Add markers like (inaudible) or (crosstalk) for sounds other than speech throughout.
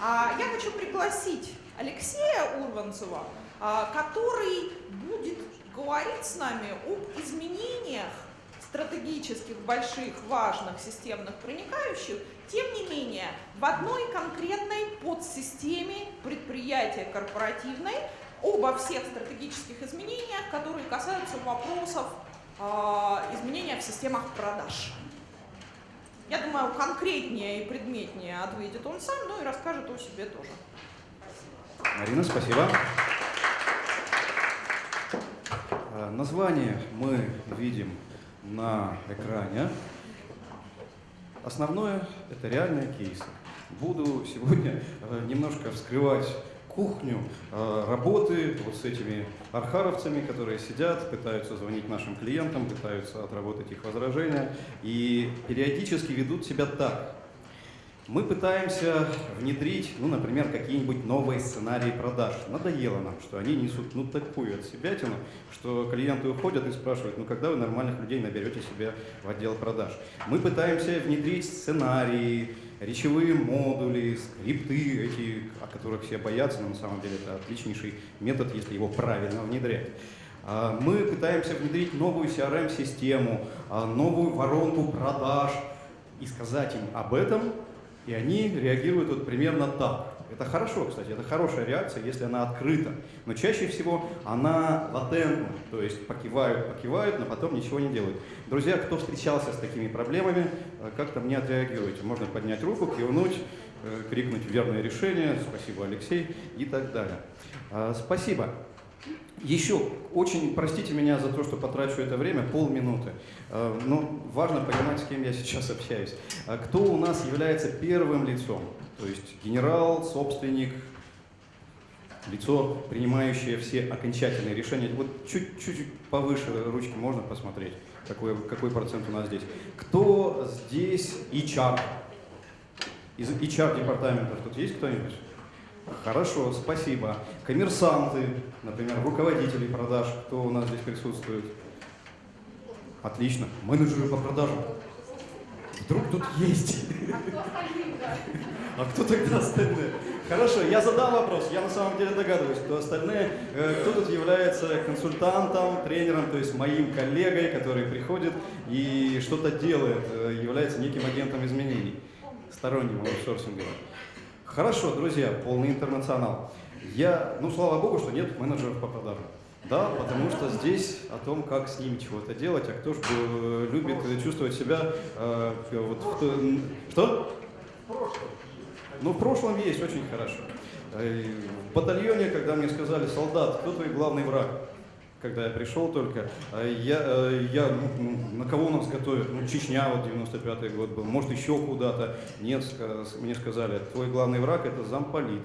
А я хочу пригласить Алексея Урванцева, а, который будет говорить с нами об изменениях стратегических, больших, важных, системных, проникающих, тем не менее, в одной конкретной подсистеме предприятия корпоративной обо всех стратегических изменениях, которые касаются вопросов э, изменения в системах продаж. Я думаю, конкретнее и предметнее ответит он сам, ну и расскажет о себе тоже. Марина, спасибо. Э, название мы видим на экране. Основное – это реальные кейсы. Буду сегодня э, немножко вскрывать кухню э, работы вот с этими архаровцами, которые сидят, пытаются звонить нашим клиентам, пытаются отработать их возражения и периодически ведут себя так. Мы пытаемся внедрить, ну, например, какие-нибудь новые сценарии продаж. Надоело нам, что они несут ну такую от себятину, что клиенты уходят и спрашивают, ну когда вы нормальных людей наберете себе в отдел продаж. Мы пытаемся внедрить сценарии, речевые модули, скрипты, эти, о которых все боятся, но на самом деле это отличнейший метод, если его правильно внедрять. А, мы пытаемся внедрить новую CRM-систему, а, новую воронку продаж и сказать им об этом, и они реагируют вот примерно так. Это хорошо, кстати, это хорошая реакция, если она открыта. Но чаще всего она латентна, то есть покивают, покивают, но потом ничего не делают. Друзья, кто встречался с такими проблемами, э, как-то мне отреагируйте. Можно поднять руку, кивнуть, э, крикнуть верное решение, спасибо, Алексей, и так далее. А, спасибо. Еще, очень простите меня за то, что потрачу это время, полминуты. А, но важно понимать, с кем я сейчас общаюсь. А кто у нас является первым лицом? То есть генерал, собственник, лицо, принимающее все окончательные решения. Вот чуть-чуть повыше ручки можно посмотреть, какой, какой процент у нас здесь. Кто здесь HR? Из HR-департаментов тут есть кто-нибудь? Хорошо, спасибо. Коммерсанты, например, руководители продаж, кто у нас здесь присутствует? Отлично. Менеджеры по продажам. Вдруг тут есть. А кто тогда остальные? Хорошо, я задам вопрос. Я на самом деле догадываюсь, кто остальные. Э, кто тут является консультантом, тренером, то есть моим коллегой, который приходит и что-то делает, э, является неким агентом изменений, сторонним аутсорсинговым. Хорошо, друзья, полный интернационал. Я, ну, слава богу, что нет менеджеров по продажам. Да, потому что здесь о том, как с ними чего-то делать, а кто же э, любит чувствовать себя э, вот в, что? В прошлом. Ну, в прошлом есть очень хорошо. Э, в батальоне, когда мне сказали, солдат, кто твой главный враг? когда я пришел только, э, я, э, я ну, ну, на кого нас готовят? Ну, Чечня, вот 95-й год был, может, еще куда-то. Нет, мне сказали, твой главный враг – это замполит.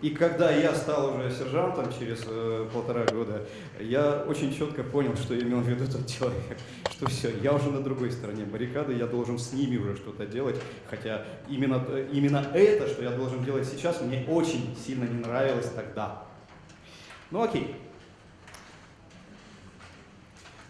И когда я стал уже сержантом через э, полтора года, я очень четко понял, что имел в виду этот человек. (laughs) Что все, я уже на другой стороне баррикады, я должен с ними уже что-то делать. Хотя именно, именно это, что я должен делать сейчас, мне очень сильно не нравилось тогда. Ну окей.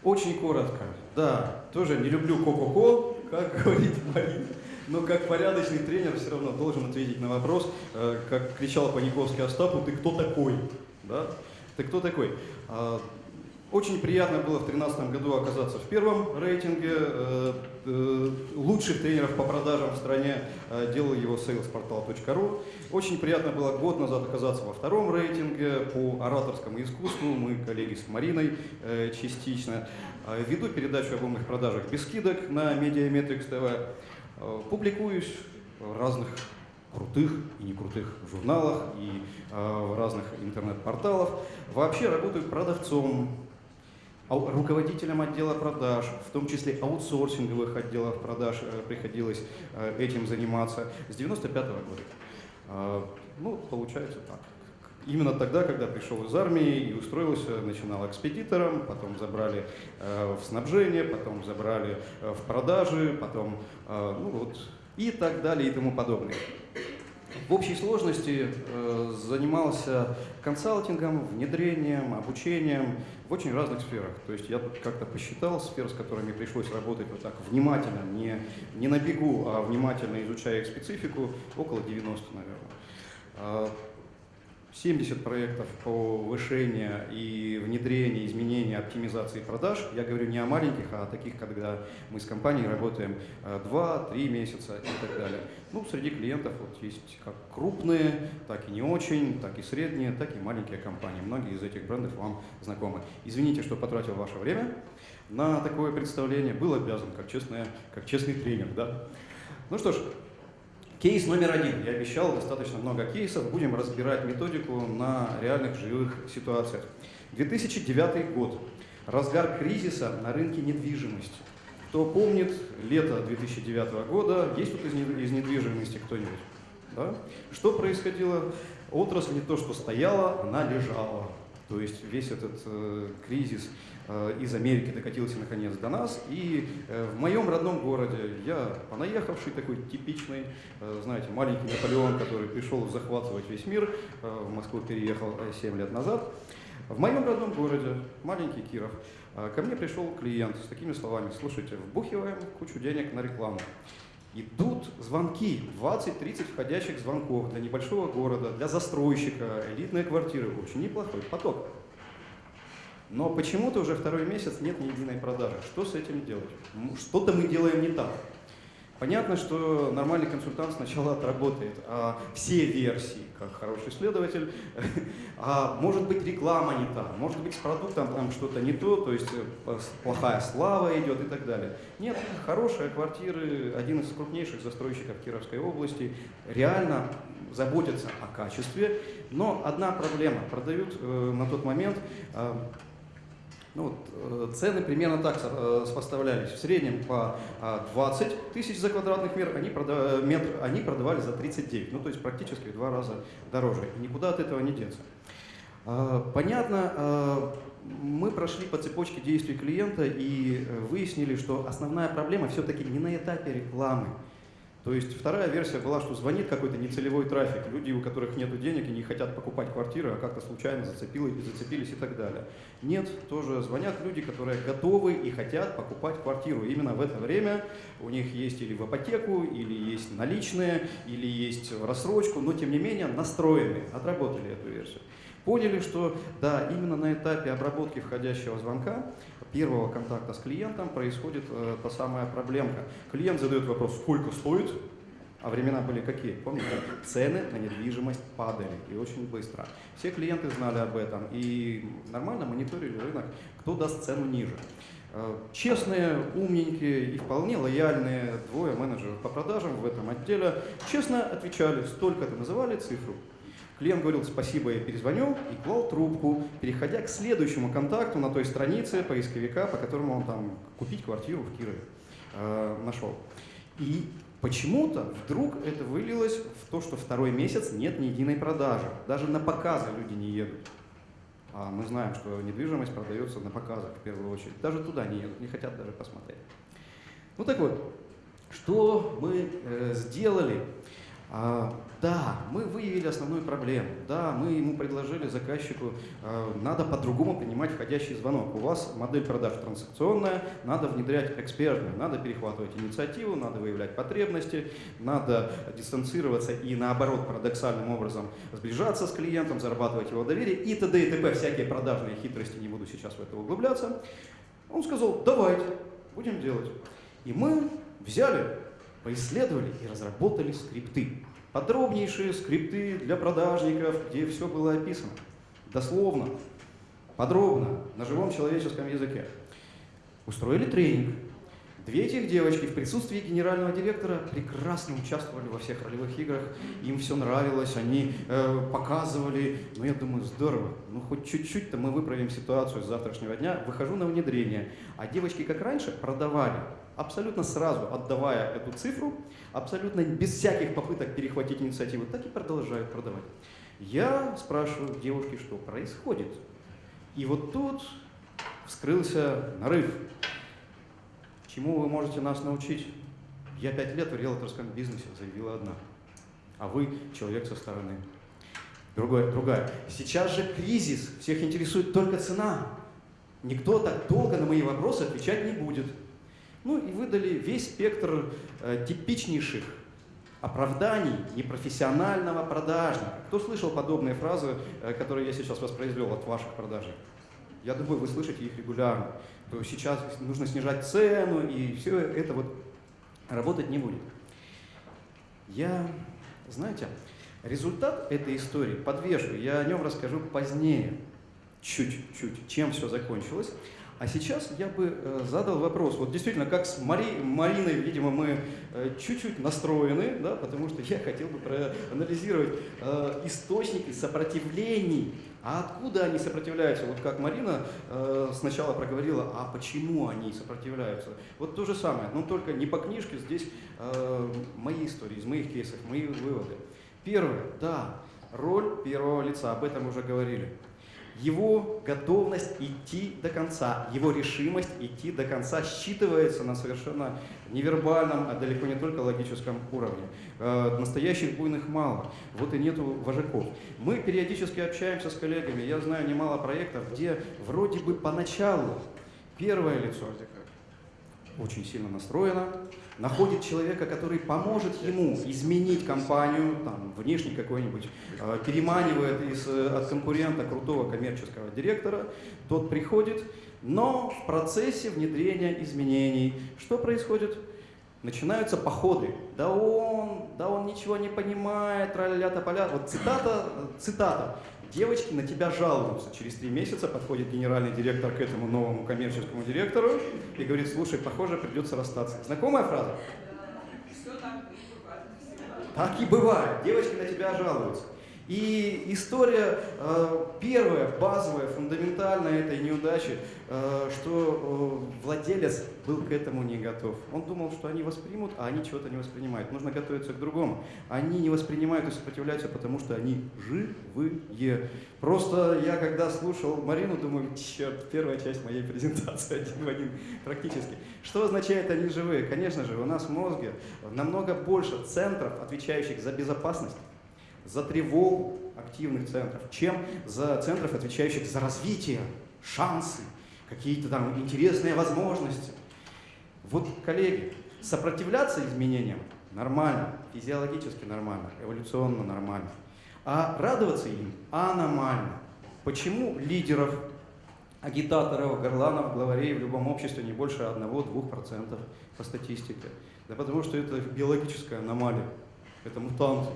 Очень коротко. Да, тоже не люблю ко-ко-ко, как (laughs) говорит Марина. Но как порядочный тренер все равно должен ответить на вопрос, э, как кричал Паниковский Остапу, ты кто такой? Да? Ты кто такой? А, очень приятно было в 2013 году оказаться в первом рейтинге э, э, лучших тренеров по продажам в стране, делал его salesportal.ru. Очень приятно было год назад оказаться во втором рейтинге по ораторскому искусству, мы коллеги с Мариной частично. Веду передачу об умных продажах без скидок на Mediametrics TV. Публикуюсь в разных крутых и не крутых журналах и в разных интернет-порталах. Вообще работаю продавцом, руководителям отдела продаж, в том числе аутсорсинговых отделов продаж э, приходилось э, этим заниматься с 95 -го года. Ну, получается так. Именно тогда, когда пришел из армии и устроился, начинал экспедитором, потом забрали э, в снабжение, потом забрали в продажи, потом, ну вот, и так далее и тому подобное. В общей сложности э, занимался консалтингом, внедрением, обучением в очень разных сферах. То есть я тут как-то посчитал сфер, с которыми пришлось работать вот так внимательно, не, не на бегу, а внимательно изучая их специфику, около 90, наверное. А, 70 проектов по повышению и внедрению, изменения, оптимизации продаж. Я говорю не о маленьких, а о таких, когда мы с компанией работаем 2-3 э, месяца и так далее. Ну, среди клиентов вот есть как крупные, так и не очень, так и средние, так и маленькие компании. Многие из этих брендов вам знакомы. Извините, что потратил ваше время на такое представление. Был обязан, как, честный, как честный тренер. Да? Ну что ж, Кейс номер один. Я обещал достаточно много кейсов. Будем разбирать методику на реальных живых ситуациях. 2009 год. Разгар кризиса на рынке недвижимости. Кто помнит, лето 2009 года, есть тут из недвижимости кто-нибудь? Да? Что происходило? Отрасль не то, что стояла, она лежала. То есть весь этот э, кризис из Америки докатился наконец до нас. И э, в моем родном городе я понаехавший такой типичный, э, знаете, маленький Наполеон, который пришел захватывать весь мир, в Москву переехал 7 лет назад. В моем родном городе, маленький Киров, ко мне пришел клиент с такими словами, слушайте, вбухиваем кучу денег на рекламу. Идут звонки, 20-30 входящих звонков для небольшого города, для застройщика, элитные квартиры, очень неплохой поток. Но почему-то уже второй месяц нет ни единой продажи. Что с этим делать? Что-то мы делаем не так. Понятно, что нормальный консультант сначала (laughs) отработает а все версии, как хороший следователь, (laughs) а может быть реклама не та, может быть с продуктом там что-то не то, то есть э, плохая слава идет и так далее. Нет, хорошие квартиры, один из крупнейших застройщиков Кировской области, реально заботятся о качестве, но одна проблема, продают э, на тот момент э, ну, вот, э, цены примерно так э, сопоставлялись. В среднем по 20 а, тысяч за квадратный метр они, продав... метр они продавали за 39, ну то есть практически в два раза дороже. И никуда от этого не деться. А, понятно, а, мы прошли по цепочке действий клиента и э, выяснили, что основная проблема все-таки не на этапе рекламы, то есть вторая версия была, что звонит какой-то нецелевой трафик, люди, у которых нет денег и не хотят покупать квартиры, а как-то случайно зацепились, зацепились и так далее. Нет, тоже звонят люди, которые готовы и хотят покупать квартиру. Именно в это время у них есть или в ипотеку, или есть наличные, или есть рассрочку, но тем не менее настроены, отработали эту версию. Поняли, что да, именно на этапе обработки входящего звонка первого контакта с клиентом происходит э, та самая проблемка. Клиент задает вопрос, сколько стоит, а времена были какие? Помните? Цены на недвижимость падали и очень быстро. Все клиенты знали об этом и нормально мониторили рынок, кто даст цену ниже. Э, честные, умненькие и вполне лояльные двое менеджеров по продажам в этом отделе честно отвечали, столько-то называли цифру. Клиент говорил спасибо, я перезвоню и клал трубку, переходя к следующему контакту на той странице поисковика, по которому он там купить квартиру в Кирове э, нашел. И почему-то вдруг это вылилось в то, что второй месяц нет ни единой продажи. Даже на показы люди не едут. А мы знаем, что недвижимость продается на показах в первую очередь. Даже туда не едут, не хотят даже посмотреть. Ну так вот, что мы э, сделали? А, да, мы выявили основную проблему. Да, мы ему предложили заказчику, а, надо по-другому принимать входящий звонок. У вас модель продаж транзакционная, надо внедрять экспертную, надо перехватывать инициативу, надо выявлять потребности, надо дистанцироваться и наоборот парадоксальным образом сближаться с клиентом, зарабатывать его доверие и т.д. и т.п. Всякие продажные хитрости, не буду сейчас в это углубляться. Он сказал, давайте, будем делать. И мы взяли поисследовали и разработали скрипты. Подробнейшие скрипты для продажников, где все было описано. Дословно, подробно, на живом человеческом языке. Устроили тренинг. Две этих девочки в присутствии генерального директора прекрасно участвовали во всех ролевых играх, им все нравилось, они э, показывали, ну я думаю, здорово, ну хоть чуть-чуть-то мы выправим ситуацию с завтрашнего дня, выхожу на внедрение, а девочки, как раньше, продавали, абсолютно сразу отдавая эту цифру, абсолютно без всяких попыток перехватить инициативу, так и продолжают продавать. Я спрашиваю девушки, что происходит. И вот тут вскрылся нарыв. Чему вы можете нас научить? Я пять лет в риэлторском бизнесе, заявила одна. а вы человек со стороны. Другое, другая. Сейчас же кризис, всех интересует только цена. Никто так долго на мои вопросы отвечать не будет. Ну и выдали весь спектр э, типичнейших оправданий непрофессионального продажника. Кто слышал подобные фразы, э, которые я сейчас воспроизвел от ваших продажей? Я думаю, вы слышите их регулярно. То сейчас нужно снижать цену, и все это вот работать не будет. Я, знаете, результат этой истории подвешу, я о нем расскажу позднее, чуть-чуть, чем все закончилось. А сейчас я бы э, задал вопрос. Вот действительно, как с Мари, Мариной, видимо, мы э, чуть-чуть настроены, да, потому что я хотел бы проанализировать э, источники сопротивлений. А откуда они сопротивляются? Вот как Марина сначала проговорила, а почему они сопротивляются? Вот то же самое, но только не по книжке, здесь мои истории, из моих кейсов, мои выводы. Первое, да, роль первого лица, об этом уже говорили его готовность идти до конца, его решимость идти до конца считывается на совершенно невербальном, а далеко не только логическом уровне. Э, настоящих буйных мало, вот и нету вожаков. Мы периодически общаемся с коллегами, я знаю немало проектов, где вроде бы поначалу первое лицо очень сильно настроено, находит человека, который поможет ему изменить компанию, там, внешний какой-нибудь, э, переманивает из, э, от конкурента крутого коммерческого директора, тот приходит, но в процессе внедрения изменений что происходит? Начинаются походы. Да он, да он ничего не понимает, траля тополя. Вот цитата, цитата. Девочки на тебя жалуются. Через три месяца подходит генеральный директор к этому новому коммерческому директору и говорит, слушай, похоже, придется расстаться. Знакомая фраза? Так и бывает. Девочки на тебя жалуются. И история э, первая, базовая, фундаментальная этой неудачи, э, что э, владелец был к этому не готов. Он думал, что они воспримут, а они чего-то не воспринимают. Нужно готовиться к другому. Они не воспринимают и сопротивляются, потому что они живые. Просто я когда слушал Марину, думаю, черт, первая часть моей презентации (laughs) один в один практически. Что означает они живые? Конечно же, у нас в мозге намного больше центров, отвечающих за безопасность, за тревогу активных центров, чем за центров, отвечающих за развитие, шансы, какие-то там интересные возможности. Вот, коллеги, сопротивляться изменениям нормально, физиологически нормально, эволюционно нормально. А радоваться им аномально. Почему лидеров, агитаторов, горланов, главарей в любом обществе не больше 1-2% по статистике? Да потому что это биологическая аномалия, это мутанты.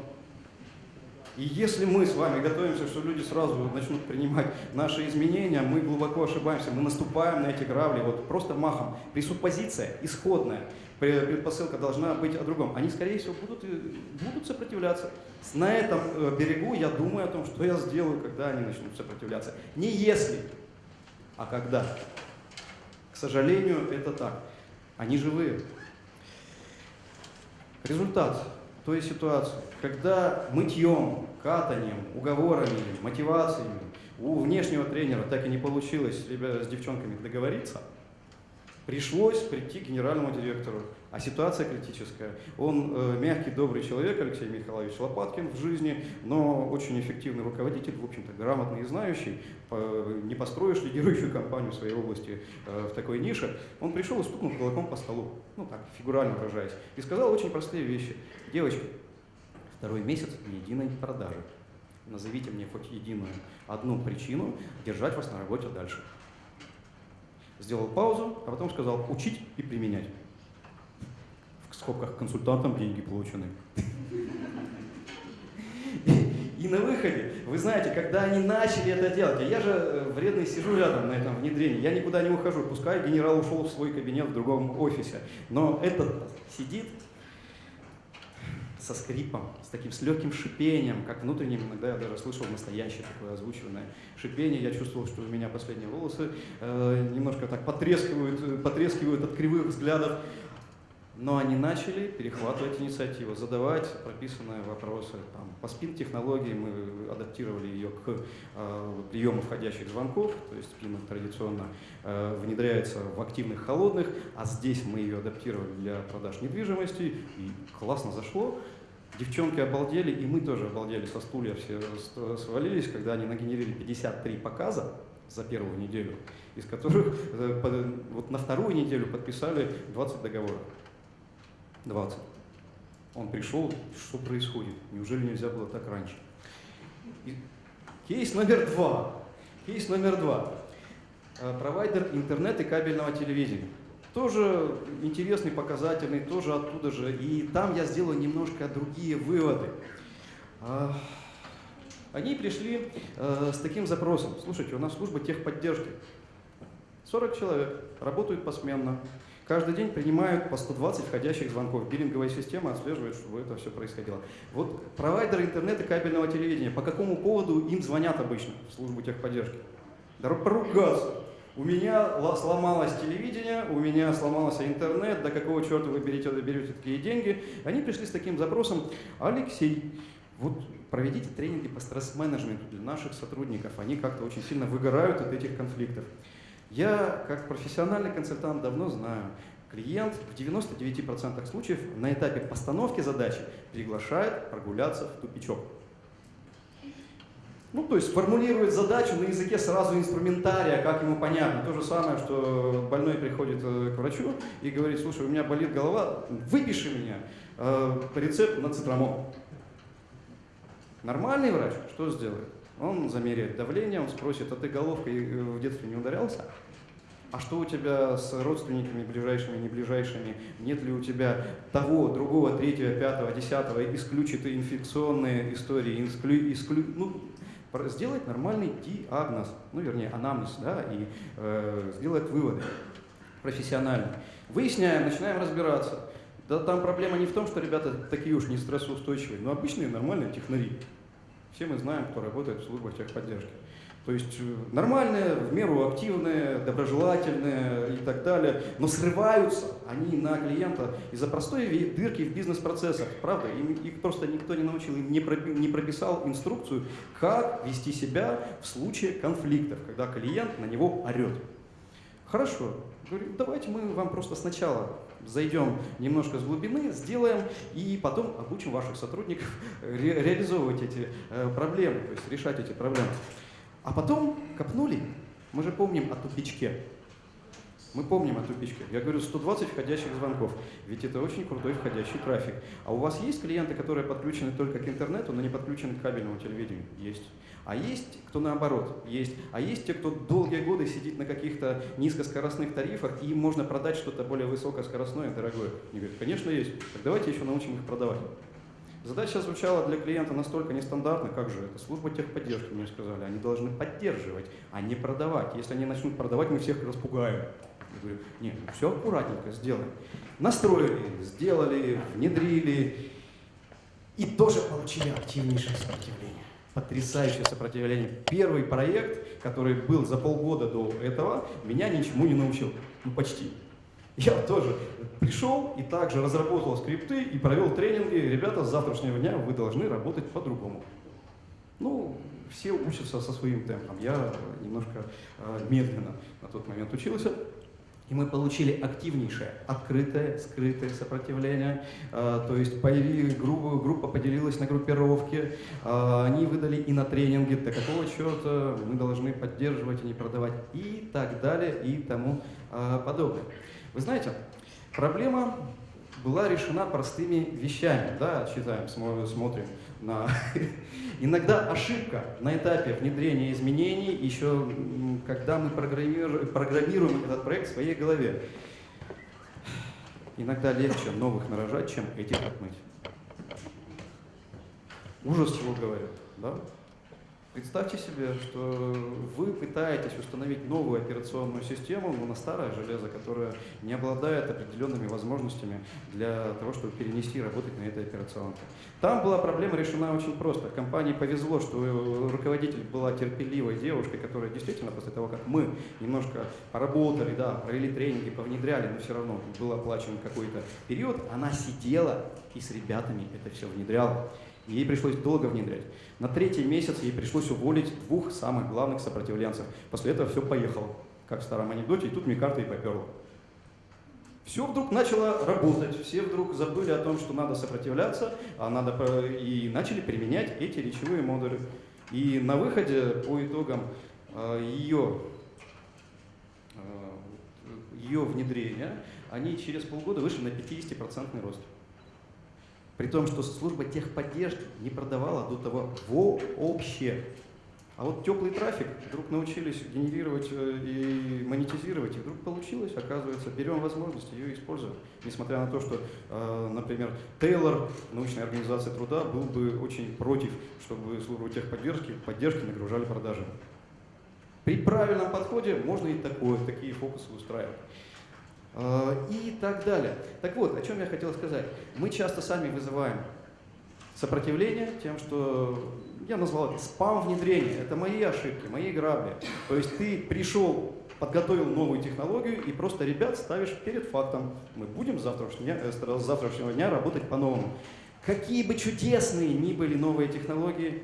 И если мы с вами готовимся, что люди сразу начнут принимать наши изменения, мы глубоко ошибаемся, мы наступаем на эти грабли вот просто махом. Пресуппозиция исходная, предпосылка должна быть о другом. Они, скорее всего, будут, будут сопротивляться. На этом э, берегу я думаю о том, что я сделаю, когда они начнут сопротивляться. Не если, а когда. К сожалению, это так. Они живые. Результат той ситуации, когда мытьем, катанием, уговорами, мотивациями у внешнего тренера так и не получилось ребята с девчонками договориться, пришлось прийти к генеральному директору. А ситуация критическая. Он э, мягкий, добрый человек, Алексей Михайлович Лопаткин в жизни, но очень эффективный руководитель, в общем-то, грамотный и знающий. По, не построишь лидирующую компанию в своей области э, в такой нише. Он пришел и стукнул кулаком по столу, ну так, фигурально выражаясь, и сказал очень простые вещи. Девочки, второй месяц ни единой продажи. Назовите мне хоть единую одну причину держать вас на работе дальше. Сделал паузу, а потом сказал учить и применять. В скобках консультантам деньги получены. И на выходе, вы знаете, когда они начали это делать, а я же э, вредный сижу рядом на этом внедрении, я никуда не ухожу, пускай генерал ушел в свой кабинет в другом офисе, но этот сидит со скрипом, с таким, с легким шипением, как внутренним, иногда я даже слышал настоящее такое озвученное шипение, я чувствовал, что у меня последние волосы э, немножко так потрескивают, потрескивают от кривых взглядов, но они начали перехватывать инициативу, задавать прописанные вопросы. Там, по спин-технологии мы адаптировали ее к э, приему входящих звонков, то есть спин традиционно э, внедряется в активных холодных, а здесь мы ее адаптировали для продаж недвижимости, и классно зашло. Девчонки обалдели, и мы тоже обалдели со стулья, все свалились, когда они нагенерили 53 показа за первую неделю, из которых э, вот на вторую неделю подписали 20 договоров. 20. Он пришел, что происходит? Неужели нельзя было так раньше? И кейс номер два. Кейс номер два. Э, провайдер интернет и кабельного телевидения. Тоже интересный, показательный, тоже оттуда же. И там я сделаю немножко другие выводы. А, они пришли э, с таким запросом. Слушайте, у нас служба техподдержки. 40 человек, работают посменно. Каждый день принимают по 120 входящих звонков. Биллинговая система отслеживает, чтобы это все происходило. Вот провайдеры интернета кабельного телевидения, по какому поводу им звонят обычно в службу техподдержки? Да поругаться. У меня сломалось телевидение, у меня сломался интернет, до какого черта вы берете, берете такие деньги? Они пришли с таким запросом, Алексей, вот проведите тренинги по стресс-менеджменту для наших сотрудников, они как-то очень сильно выгорают от этих конфликтов. Я, как профессиональный консультант, давно знаю, клиент в 99% случаев на этапе постановки задачи приглашает прогуляться в тупичок. Ну, то есть формулирует задачу на языке сразу инструментария, как ему понятно. То же самое, что больной приходит э, к врачу и говорит, слушай, у меня болит голова, выпиши меня э, рецепт на цитрамон. Нормальный врач что сделает? Он замеряет давление, он спросит, а ты головкой э, в детстве не ударялся? А что у тебя с родственниками ближайшими, не ближайшими? Нет ли у тебя того, другого, третьего, пятого, десятого, исключит инфекционные истории, исклю, исклю, ну, сделать нормальный диагноз, ну, вернее, анамнез, да, и э, сделать выводы профессионально. Выясняем, начинаем разбираться. Да там проблема не в том, что ребята такие уж не стрессоустойчивые, но обычные нормальные технари. Все мы знаем, кто работает в службах техподдержки. То есть э, нормальные, в меру активные, доброжелательные и так далее, но срываются они на клиента из-за простой дырки в бизнес-процессах. Правда, им, их просто никто не научил, им не, проби, не прописал инструкцию, как вести себя в случае конфликтов, когда клиент на него орет. Хорошо, говорю, давайте мы вам просто сначала зайдем немножко с глубины, сделаем и потом обучим ваших сотрудников (laughs) ре реализовывать эти э, проблемы, то есть решать эти проблемы. А потом копнули, мы же помним о тупичке. Мы помним о тупичке. Я говорю, 120 входящих звонков, ведь это очень крутой входящий трафик. А у вас есть клиенты, которые подключены только к интернету, но не подключены к кабельному телевидению? Есть. А есть кто наоборот? Есть. А есть те, кто долгие годы сидит на каких-то низкоскоростных тарифах, и им можно продать что-то более высокоскоростное, дорогое. Они говорят, конечно есть. Так давайте еще научим их продавать. Задача звучала для клиента настолько нестандартно, как же это? Служба техподдержки, мне сказали, они должны поддерживать, а не продавать. Если они начнут продавать, мы всех распугаем. Я говорю, нет, ну все аккуратненько сделаем. Настроили, сделали, внедрили и тоже получили активнейшее сопротивление. Потрясающее сопротивление. Первый проект, который был за полгода до этого, меня ничему не научил. Ну, почти. Я тоже пришел и также разработал скрипты и провел тренинги. Ребята, с завтрашнего дня вы должны работать по-другому. Ну, все учатся со своим темпом. Я немножко э, медленно на тот момент учился. И мы получили активнейшее, открытое, скрытое сопротивление. Э, то есть появили, группа, группа поделилась на группировки, э, они выдали и на тренинги, до какого черта мы должны поддерживать, а не продавать, и так далее, и тому подобное. Вы знаете, проблема была решена простыми вещами. Да, читаем, смотрим на... (laughs) Иногда ошибка на этапе внедрения изменений, еще когда мы программируем, этот проект в своей голове. Иногда легче новых нарожать, чем этих отмыть. Ужас чего говорят, да? Представьте себе, что вы пытаетесь установить новую операционную систему, но на старое железо, которое не обладает определенными возможностями для того, чтобы перенести и работать на этой операционке. Там была проблема решена очень просто. Компании повезло, что руководитель была терпеливой девушкой, которая действительно после того, как мы немножко поработали, да, провели тренинги, повнедряли, но все равно был оплачен какой-то период, она сидела и с ребятами это все внедряла. Ей пришлось долго внедрять. На третий месяц ей пришлось уволить двух самых главных сопротивленцев. После этого все поехало, как в старом анекдоте, и тут мне карта и поперла. Все вдруг начало работать, все вдруг забыли о том, что надо сопротивляться, а надо и начали применять эти речевые модули. И на выходе по итогам э, ее, э, ее внедрения они через полгода вышли на 50% рост. При том, что служба техподдержки не продавала до того вообще. А вот теплый трафик вдруг научились генерировать э, и монетизировать, и вдруг получилось, оказывается, берем возможность ее используем. Несмотря на то, что, э, например, Тейлор, научная организация труда, был бы очень против, чтобы службу техподдержки поддержки нагружали продажами. При правильном подходе можно и такое, такие фокусы устраивать. Э, И так далее. Так вот, о чем я хотел сказать. Мы часто сами вызываем сопротивление тем, что я назвал это спам внедрение. Это мои ошибки, мои грабли. То есть ты пришел, подготовил новую технологию и просто ребят ставишь перед фактом. Мы будем с завтрашнего э, с завтрашнего дня работать по-новому. Какие бы чудесные ни были новые технологии,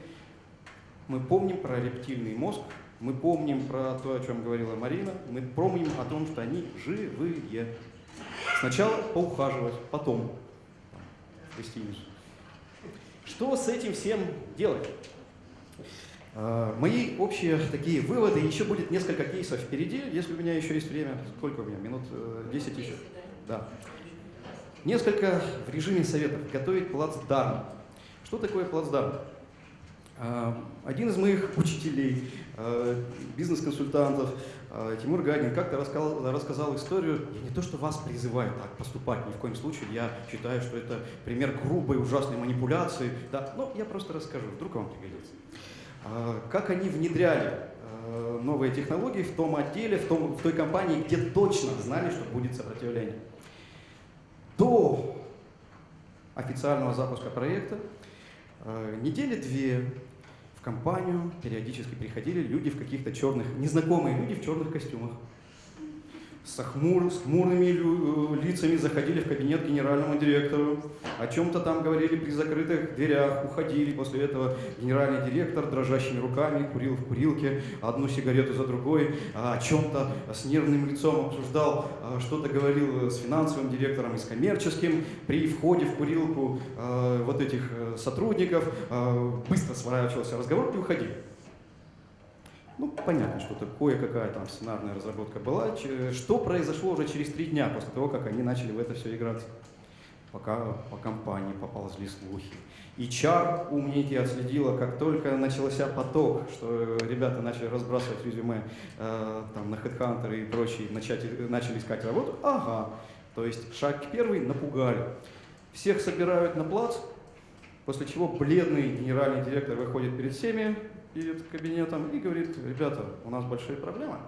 мы помним про рептильный мозг, мы помним про то, о чем говорила Марина, мы помним о том, что они живые. Сначала поухаживать, потом гостиницу. Что с этим всем делать? А, Мои общие такие выводы, еще будет несколько кейсов впереди, если у меня еще есть время. Сколько у меня? Минут э, 10 еще? Да. Несколько в режиме советов. Готовить плацдарм. Что такое плацдарм? А, Один из моих учителей, э, бизнес-консультантов, э, Тимур Гагин, как-то рассказал, рассказал историю. Я не то, что вас призываю так поступать, ни в коем случае. Я считаю, что это пример грубой, ужасной манипуляции. Да, но я просто расскажу, вдруг вам пригодится. А, Как они внедряли э, новые технологии в том отделе, в, том, в той компании, где точно знали, что будет сопротивление. До официального запуска проекта э, недели две в компанию периодически приходили люди в каких-то черных, незнакомые люди в черных костюмах. С, хмур, с хмурыми э, лицами заходили в кабинет генеральному директору, о чем-то там говорили при закрытых дверях, уходили. После этого генеральный директор дрожащими руками курил в курилке одну сигарету за другой, а о чем-то с нервным лицом обсуждал, а, что-то говорил с финансовым директором и с коммерческим. При входе в курилку э, вот этих э, сотрудников э, быстро сворачивался разговор и уходили. Ну, понятно, что такое, какая там сценарная разработка была. Что произошло уже через три дня после того, как они начали в это все играться? Пока по компании поползли слухи. И чар умники отследила, как только начался поток, что ребята начали разбрасывать резюме э, там, на HeadHunter и прочие, начать, начали искать работу. Ага, то есть шаг первый напугали. Всех собирают на плац, после чего бледный генеральный директор выходит перед всеми, перед кабинетом и говорит, ребята, у нас большие проблемы.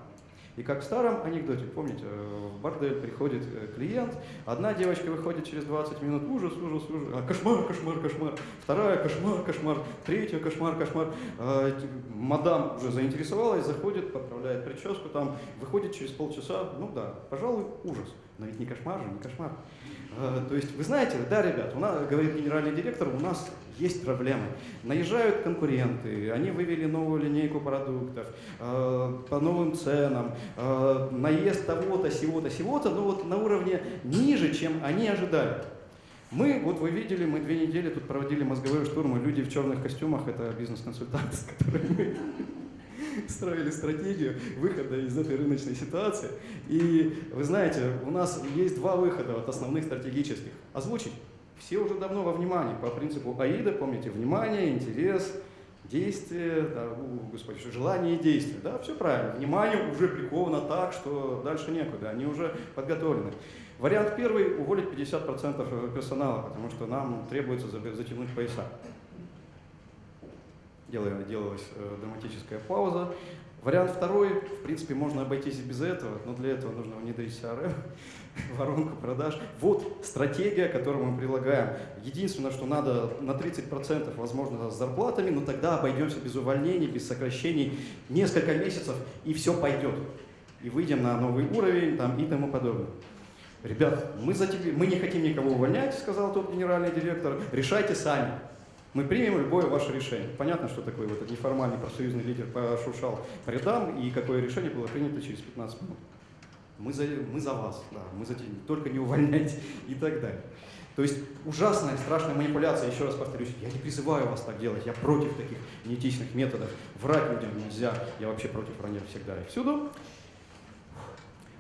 И как в старом анекдоте, помните, э, в бордель приходит э, клиент, одна девочка выходит через 20 минут, ужас, ужас, ужас, а, кошмар, кошмар, кошмар, вторая, кошмар, кошмар, третья, кошмар, кошмар. А, мадам уже заинтересовалась, заходит, поправляет прическу, там, выходит через полчаса, ну да, пожалуй, ужас. Но ведь не кошмар же, не кошмар. А, То есть, вы знаете, да, ребят, у нас, говорит генеральный директор, у нас есть проблемы. Наезжают конкуренты, они вывели новую линейку продуктов э, по новым ценам, э, наезд того-то, сего-то, сего-то, но вот на уровне ниже, чем они ожидали. Мы, вот вы видели, мы две недели тут проводили мозговой штурм, и люди в черных костюмах, это бизнес-консультанты, с которыми мы (laughs) строили стратегию выхода из этой рыночной ситуации. И вы знаете, у нас есть два выхода от основных стратегических. Озвучить. Все уже давно во внимании. По принципу АИДа, помните, внимание, интерес, действие, да, господи, желание и действие. Да, все правильно. Внимание уже приковано так, что дальше некуда. Они уже подготовлены. Вариант первый – уволить 50% персонала, потому что нам требуется за- затянуть пояса. Делая- Делалась э, драматическая пауза. Вариант второй, в принципе, можно обойтись и без этого, но для этого нужно внедрить CRM, (laughs) воронку продаж. Вот стратегия, которую мы прилагаем. Единственное, что надо на 30% возможно с зарплатами, но тогда обойдемся без увольнений, без сокращений несколько месяцев, и все пойдет. И выйдем на новый уровень там, и тому подобное. Ребят, мы, за тебе, мы не хотим никого увольнять, сказал тот генеральный директор, решайте сами. Мы примем любое ваше решение. Понятно, что такой вот этот неформальный профсоюзный лидер пошуршал по рядам, и какое решение было принято через 15 минут. мы за, мы за вас, да, мы за тебя, только не увольняйте и так далее. То есть ужасная, страшная манипуляция, еще раз повторюсь, я не призываю вас так делать, я против таких неэтичных методов, врать людям нельзя, я вообще против вранья всегда и всюду.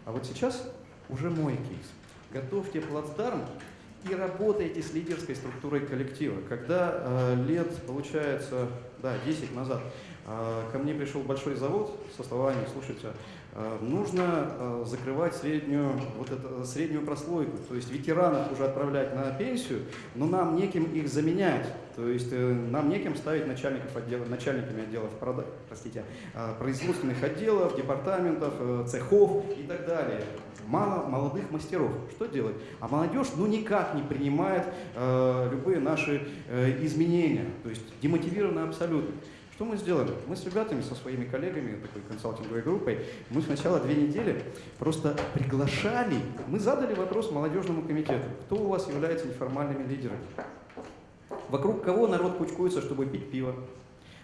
А вот сейчас уже мой кейс. Готовьте плацдарм и работаете с лидерской структурой коллектива. Когда э, лет, получается, да, 10 назад, э, ко мне пришел большой завод со словами, слушайте, Э, нужно э, закрывать среднюю, вот это, среднюю прослойку, то есть ветеранов уже отправлять на пенсию, но нам неким их заменять, то есть э, нам неким ставить начальников отдела, начальниками отделов, простите, производственных отделов, департаментов, цехов и так далее. Мало молодых мастеров. Что делать? А молодежь ну никак не принимает э, любые наши э, изменения, то есть демотивирована абсолютно. Что мы сделали? Мы с ребятами, со своими коллегами, такой консалтинговой группой, мы сначала две недели просто приглашали, мы задали вопрос молодежному комитету, кто у вас является неформальными лидерами? Вокруг кого народ кучкуется, чтобы пить пиво?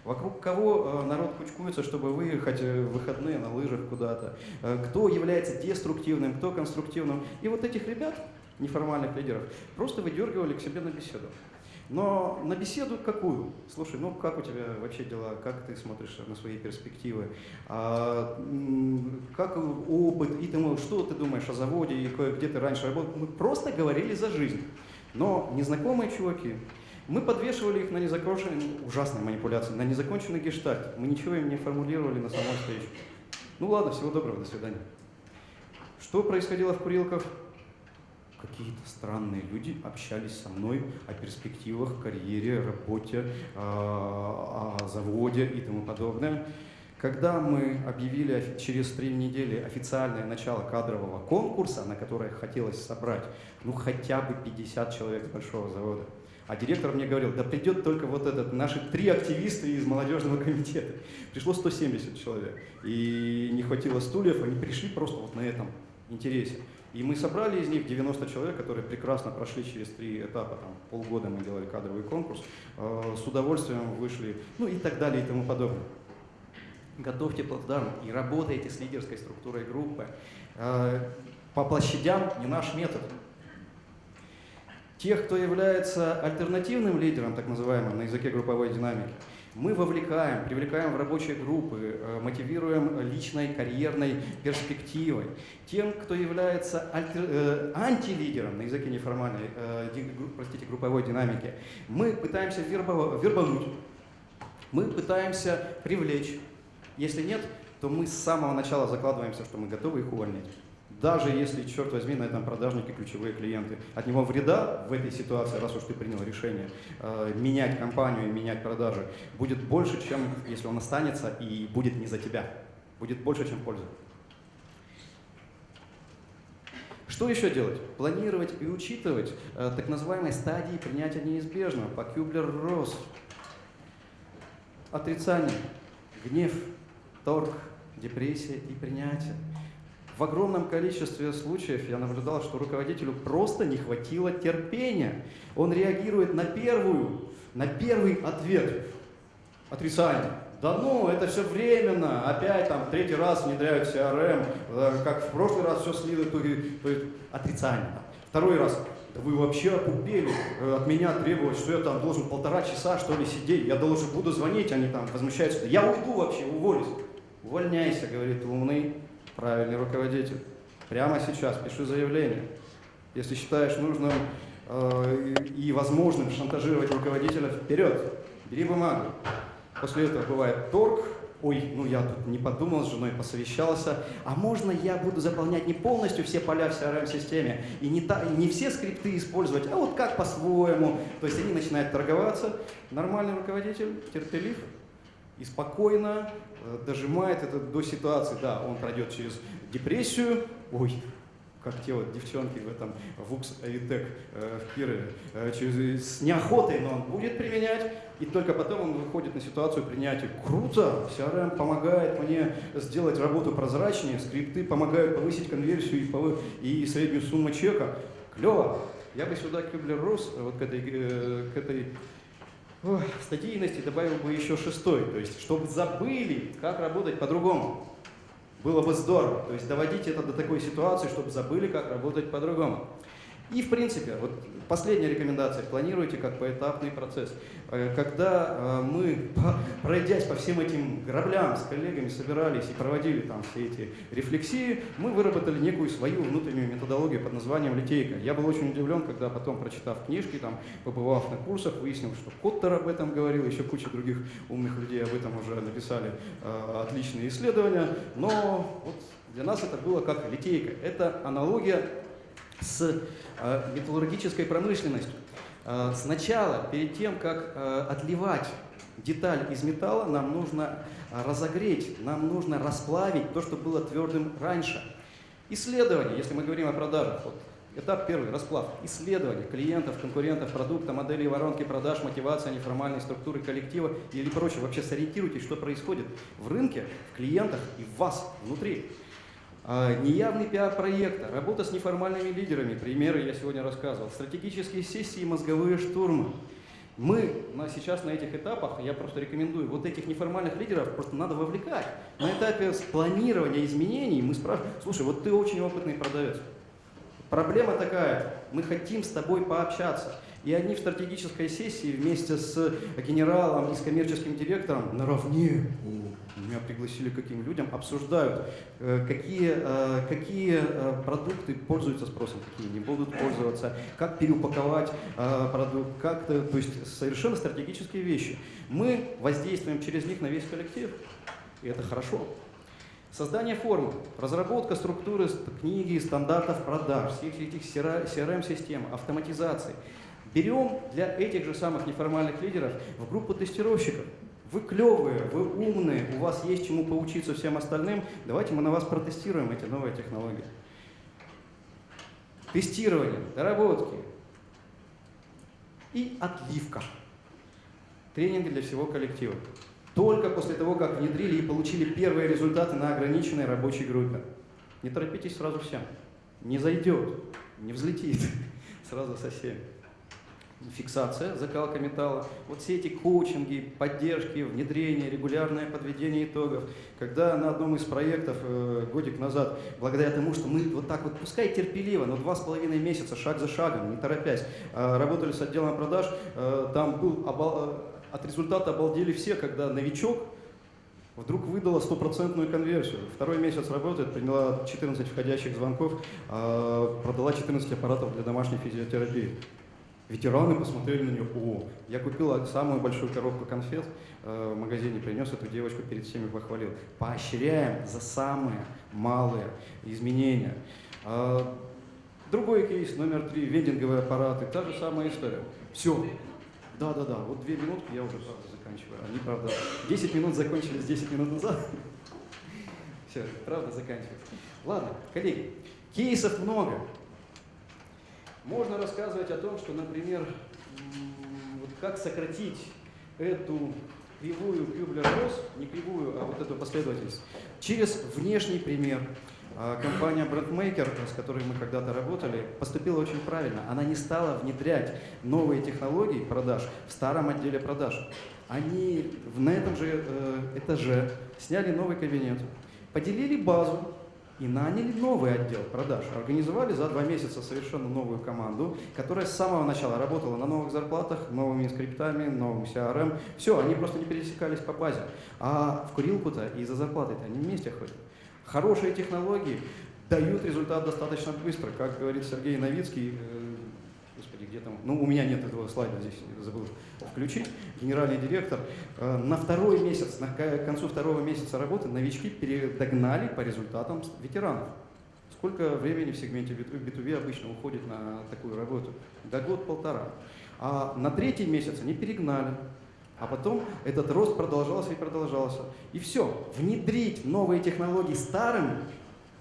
Вокруг кого э, народ кучкуется, чтобы выехать э, в выходные на лыжах куда-то? Э, кто является деструктивным, кто конструктивным? И вот этих ребят, неформальных лидеров, просто выдергивали к себе на беседу. Но на беседу какую? Слушай, ну как у тебя вообще дела, как ты смотришь на свои перспективы, а, как опыт, и ты, что ты думаешь о заводе, и где ты раньше работал. Мы просто говорили за жизнь. Но незнакомые чуваки, мы подвешивали их на незаконченные, ужасные манипуляции, на незаконченный гештальт. Мы ничего им не формулировали на самой встрече. Ну ладно, всего доброго, до свидания. Что происходило в курилках? какие-то странные люди общались со мной о перспективах, карьере, работе, а, о заводе и тому подобное. Когда мы объявили через три недели официальное начало кадрового конкурса, на которое хотелось собрать ну хотя бы 50 человек с большого завода, а директор мне говорил, да придет только вот этот, наши три активиста из молодежного комитета. Пришло 170 человек. И не хватило стульев, они пришли просто вот на этом интересе. И мы собрали из них 90 человек, которые прекрасно прошли через три этапа, там, полгода мы делали кадровый конкурс, э, с удовольствием вышли, ну и так далее и тому подобное. Готовьте плацдарм и работайте с лидерской структурой группы. Э, по площадям не наш метод. Тех, кто является альтернативным лидером, так называемым, на языке групповой динамики, мы вовлекаем, привлекаем в рабочие группы, э, мотивируем личной карьерной перспективой. Тем, кто является альтер, э, антилидером на языке неформальной, э, простите, групповой динамики, мы пытаемся вербовать, вербануть, мы пытаемся привлечь. Если нет, то мы с самого начала закладываемся, что мы готовы их увольнять даже если, черт возьми, на этом продажнике ключевые клиенты. От него вреда в этой ситуации, раз уж ты принял решение э, менять компанию и менять продажи, будет больше, чем если он останется и будет не за тебя. Будет больше, чем польза. Что еще делать? Планировать и учитывать э, так называемые стадии принятия неизбежного по Кюблер-Росс. Отрицание, гнев, торг, депрессия и принятие. В огромном количестве случаев я наблюдал, что руководителю просто не хватило терпения. Он реагирует на первую, на первый ответ. Отрицание. Да ну, это все временно, опять там третий раз внедряют CRM, э, как в прошлый раз все слили, то, то есть отрицание. Второй раз, да вы вообще опупели э, от меня требовать, что я там должен полтора часа что ли сидеть, я должен буду звонить, они там возмущаются, я уйду вообще, уволюсь. Увольняйся, говорит умный, правильный руководитель. Прямо сейчас пиши заявление. Если считаешь нужным э, и возможным шантажировать руководителя, вперед, бери бумагу. После этого бывает торг, ой, ну я тут не подумал с женой, посовещался, а можно я буду заполнять не полностью все поля в CRM-системе и не, та, не все скрипты использовать, а вот как по-своему. То есть они начинают торговаться. Нормальный руководитель, терпелив, и спокойно дожимает это до ситуации. Да, он пройдет через депрессию, ой, как те вот девчонки в этом ВУКС Авитек э, в Кирове, э, через, с неохотой, но он будет применять, и только потом он выходит на ситуацию принятия. Круто! CRM помогает мне сделать работу прозрачнее, скрипты помогают повысить конверсию и, повы... и среднюю сумму чека. Клево! Я бы сюда Кюблер-Росс, вот к этой, э, к этой стадийности добавил бы еще шестой, то есть чтобы забыли, как работать по-другому. Было бы здорово. То есть доводить это до такой ситуации, чтобы забыли, как работать по-другому. И, в принципе, вот последняя рекомендация, планируйте как поэтапный процесс. Э, когда э, мы, (laughs) пройдясь по всем этим граблям с коллегами, собирались и проводили там все эти рефлексии, мы выработали некую свою внутреннюю методологию под названием «Литейка». Я был очень удивлен, когда потом, прочитав книжки, там, побывав на курсах, выяснил, что Коттер об этом говорил, еще куча других умных людей об этом уже написали э, отличные исследования, но вот для нас это было как литейка. Это аналогия с э, металлургической промышленностью. Э, сначала, перед тем, как э, отливать деталь из металла, нам нужно разогреть, нам нужно расплавить то, что было твердым раньше. Исследование, если мы говорим о продажах, вот, этап первый, расплав, исследование клиентов, конкурентов, продукта, моделей воронки продаж, мотивация, неформальной структуры коллектива или прочее. Вообще сориентируйтесь, что происходит в рынке, в клиентах и в вас внутри. А, неявный пиар проекта, работа с неформальными лидерами, примеры я сегодня рассказывал, стратегические сессии, мозговые штурмы. Мы на, сейчас на этих этапах, я просто рекомендую, вот этих неформальных лидеров просто надо вовлекать. На этапе планирования изменений мы спрашиваем, слушай, вот ты очень опытный продавец. Проблема такая, мы хотим с тобой пообщаться. И они в стратегической сессии вместе с генералом и с коммерческим директором наравне, меня пригласили каким людям, обсуждают, э, какие, э, какие э, продукты пользуются спросом, какие не будут пользоваться, как переупаковать продукт, как -то, то есть совершенно стратегические вещи. Мы воздействуем через них на весь коллектив, и это хорошо. Создание формы, разработка структуры книги, стандартов продаж, всех этих CRM-систем, автоматизации – Берем для этих же самых неформальных лидеров в группу тестировщиков. Вы клевые, вы умные, у вас есть чему поучиться всем остальным. Давайте мы на вас протестируем эти новые технологии. Тестирование, доработки и отливка. Тренинги для всего коллектива. Только после того, как внедрили и получили первые результаты на ограниченной рабочей группе. Не торопитесь сразу всем. Не зайдет, не взлетит (laughs) сразу со всеми фиксация, закалка металла, вот все эти коучинги, поддержки, внедрение, регулярное подведение итогов. Когда на одном из проектов э, годик назад, благодаря тому, что мы вот так вот, пускай терпеливо, но два с половиной месяца, шаг за шагом, не торопясь, э, работали с отделом продаж, э, там был обал, э, от результата обалдели все, когда новичок вдруг выдала стопроцентную конверсию. Второй месяц работает, приняла 14 входящих звонков, э, продала 14 аппаратов для домашней физиотерапии. Ветераны посмотрели на нее, о, я купил самую большую коробку конфет э, в магазине, принес эту девочку, перед всеми похвалил. Поощряем за самые малые изменения. Э, другой кейс, номер три, вендинговые аппараты, та же самая история. Все, да-да-да, вот две минутки я уже правда заканчиваю. Они, правда, 10 минут закончились 10 минут назад. Все, правда заканчивается. Ладно, коллеги, кейсов много. Можно рассказывать о том, что, например, вот как сократить эту кривую Кюблер-Росс, не кривую, а вот эту последовательность, через внешний пример. А, компания Brandmaker, с которой мы когда-то работали, поступила очень правильно. Она не стала внедрять новые технологии продаж в старом отделе продаж. Они на этом же э, этаже сняли новый кабинет, поделили базу, и наняли новый отдел продаж. Организовали за два месяца совершенно новую команду, которая с самого начала работала на новых зарплатах, новыми скриптами, новым CRM. Все, они просто не пересекались по базе. А в курилку-то и за зарплатой-то они вместе ходят. Хорошие технологии дают результат достаточно быстро. Как говорит Сергей Новицкий, э, где там, ну у меня нет этого слайда здесь, забыл включить, генеральный директор, э, на второй месяц, на концу второго месяца работы новички передогнали по результатам ветеранов. Сколько времени в сегменте B2B обычно уходит на такую работу? До год-полтора. А на третий месяц они перегнали. А потом этот рост продолжался и продолжался. И все, внедрить новые технологии старым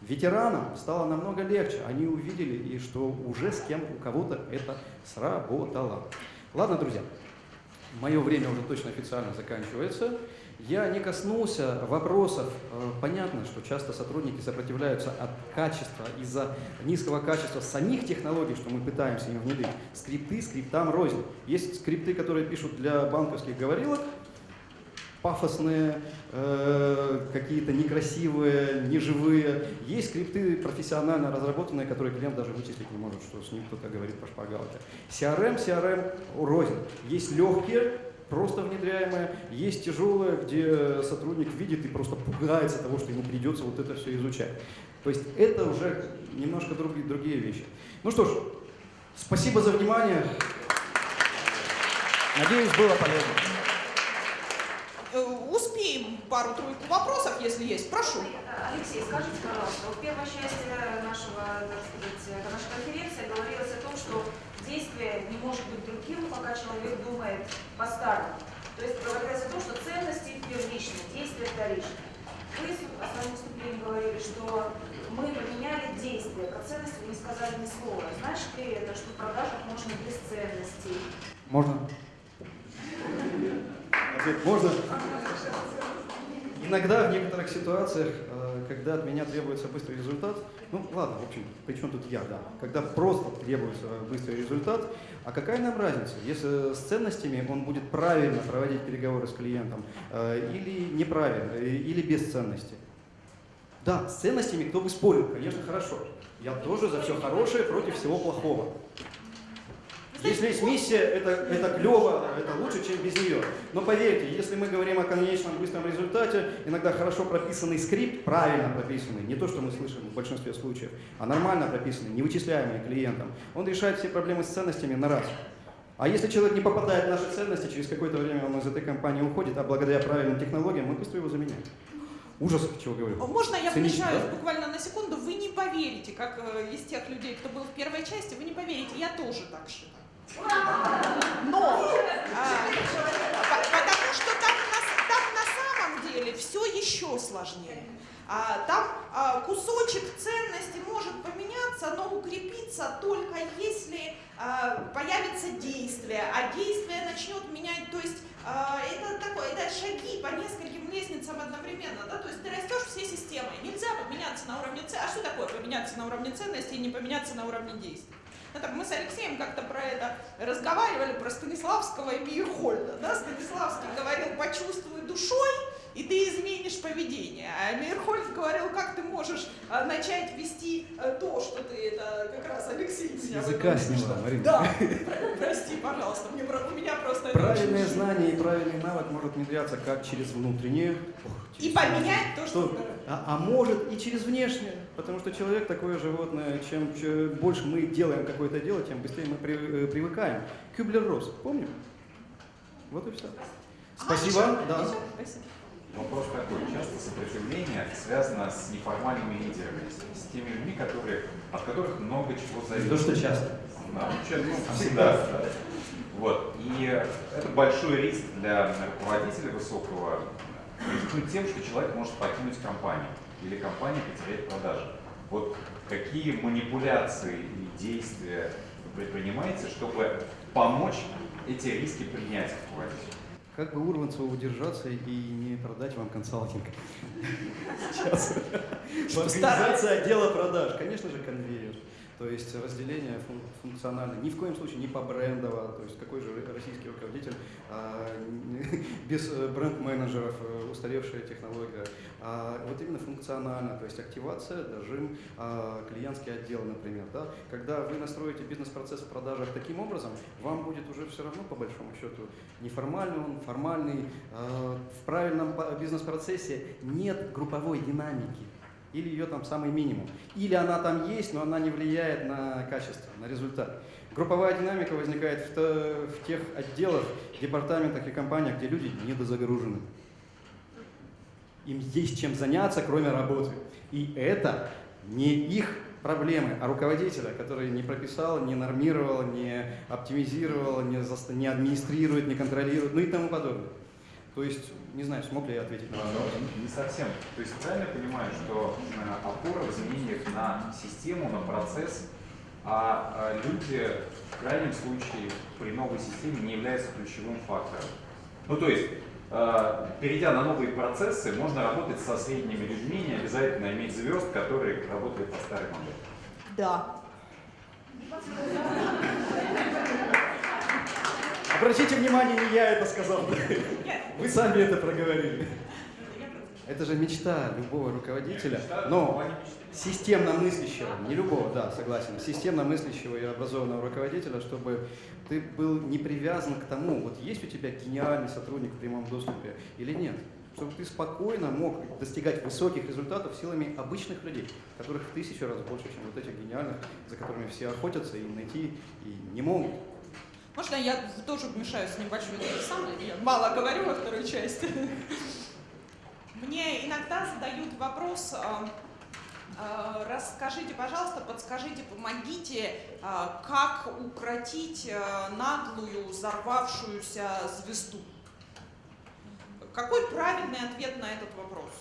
ветеранам стало намного легче. Они увидели, и что уже с кем у кого-то это сработало. Ладно, друзья, мое время уже точно официально заканчивается. Я не коснулся вопросов. Э, понятно, что часто сотрудники сопротивляются от качества, из-за низкого качества самих технологий, что мы пытаемся им внедрить. Скрипты, скриптам рознь. Есть скрипты, которые пишут для банковских говорилок, пафосные, э, какие-то некрасивые, неживые. Есть скрипты профессионально разработанные, которые клиент даже вычислить не может, что с ним кто-то говорит по шпаргалке. CRM, CRM рознь. Есть легкие, просто внедряемые, есть тяжелые, где сотрудник видит и просто пугается того, что ему придется вот это все изучать. То есть это уже немножко другие, другие вещи. Ну что ж, спасибо за внимание. Надеюсь, было полезно. Пару-тройку вопросов, если есть. Прошу. Алексей, скажите, пожалуйста, в первой части нашего, так сказать, нашей конференции говорилось о том, что действие не может быть другим, пока человек думает по-старому. То есть говорилось о том, что ценности первичны, действия вторичны. Вы в своем выступлении говорили, что мы поменяли действия, про ценности вы не сказали ни слова. Значит ли это, что в продажах можно без ценностей? Можно? Ответ можно? Иногда в некоторых ситуациях, э, когда от меня требуется быстрый результат, ну ладно, в общем, при чем тут я, да, когда просто требуется быстрый результат, а какая нам разница, если с ценностями он будет правильно проводить переговоры с клиентом э, или неправильно, э, или без ценностей? Да, с ценностями кто бы спорил, конечно, хорошо. Я тоже за все хорошее против всего плохого. Если есть миссия, это, это клево, это лучше, чем без нее. Но поверьте, если мы говорим о конечном быстром результате, иногда хорошо прописанный скрипт, правильно прописанный, не то, что мы слышим в большинстве случаев, а нормально прописанный, не вычисляемый клиентом, он решает все проблемы с ценностями на раз. А если человек не попадает в наши ценности, через какое-то время он из этой компании уходит, а благодаря правильным технологиям мы быстро его заменяем. Ужас, чего говорю. Можно я вмешаюсь да? буквально на секунду? Вы не поверите, как э, из тех людей, кто был в первой части, вы не поверите, я тоже так считаю. Но, а, по- потому что там на, там на самом деле все еще сложнее. А, там а, кусочек ценности может поменяться, но укрепиться только если а, появится действие, а действие начнет менять, то есть а, это такое, это шаги по нескольким лестницам одновременно, да, то есть ты растешь всей системой, нельзя поменяться на уровне ценности, а что такое поменяться на уровне ценности и не поменяться на уровне действий? Ну, так мы с Алексеем как-то про это разговаривали, про Станиславского и Мейерхольда. Да? Станиславский говорил, почувствуй душой, и ты изменишь поведение. А Мейерхольд говорил, как ты можешь а, начать вести а, то, что ты, это как раз Алексей меня языка сняла. Марина. Да, прости, пожалуйста, мне, у меня просто Правильное знание и правильный навык может внедряться как через внутреннее, ох, И поменять то, что... что, а, а может и через внешнее, потому что человек такое животное, чем че- больше мы делаем какое-то дело, тем быстрее мы при- э, привыкаем. Кюблер-Росс, помним? Вот и все. Спасибо. А, еще? да. Еще? Спасибо. Вопрос такой. Часто сопротивление связано с неформальными лидерами, с теми людьми, которые, от которых много чего зависит. то, что часто. Да, ну, ча- ну, всегда. да. Вот. И это большой риск для руководителя высокого рискнуть тем, что человек может покинуть компанию или компания потерять продажи. Вот какие манипуляции и действия вы предпринимаете, чтобы помочь эти риски принять руководителю? Как бы Урванцеву удержаться и не продать вам консалтинг? Сейчас. Организация отдела продаж. Конечно же, конвейер. То есть разделение фун- функциональное. Ни в коем случае не по брендово. То есть какой же российский руководитель а, (laughs) без э, бренд-менеджеров, э, устаревшая технология. А вот именно функционально. То есть активация, дожим, а, клиентский отдел, например. Да? Когда вы настроите бизнес-процесс в продажах таким образом, вам будет уже все равно, по большому счету, неформальный он, формальный. А, В правильном бизнес-процессе нет групповой динамики. Или ее там самый минимум. Или она там есть, но она не влияет на качество, на результат. Групповая динамика возникает в, в тех отделах, департаментах и компаниях, где люди недозагружены. Им есть чем заняться, кроме работы. И это не их проблемы, а руководителя, который не прописал, не нормировал, не оптимизировал, не, не администрирует, не контролирует, ну и тому подобное. То есть, не знаю, смог ли я ответить на ваш вопрос. Ну, Не совсем. То есть правильно я понимаю, что э, опора в изменениях на систему, на процесс, а э, люди в крайнем случае при новой системе не являются ключевым фактором. Ну то есть, э, перейдя на новые процессы, можно работать со средними людьми, не обязательно иметь звезд, которые работают по старой модели. Да. Обратите внимание, не я это сказал. Вы сами это проговорили. Это же мечта любого руководителя. Но системно мыслящего, не любого, да, согласен, системно мыслящего и образованного руководителя, чтобы ты был не привязан к тому, вот есть у тебя гениальный сотрудник в прямом доступе или нет. Чтобы ты спокойно мог достигать высоких результатов силами обычных людей, которых в тысячу раз больше, чем вот этих гениальных, за которыми все охотятся и найти и не могут. Можно я тоже вмешаюсь небольшой самое? Я мало говорю во второй части. Мне иногда задают вопрос, а, а, расскажите, пожалуйста, подскажите, помогите, а, как укротить наглую взорвавшуюся звезду. Какой правильный ответ на этот вопрос?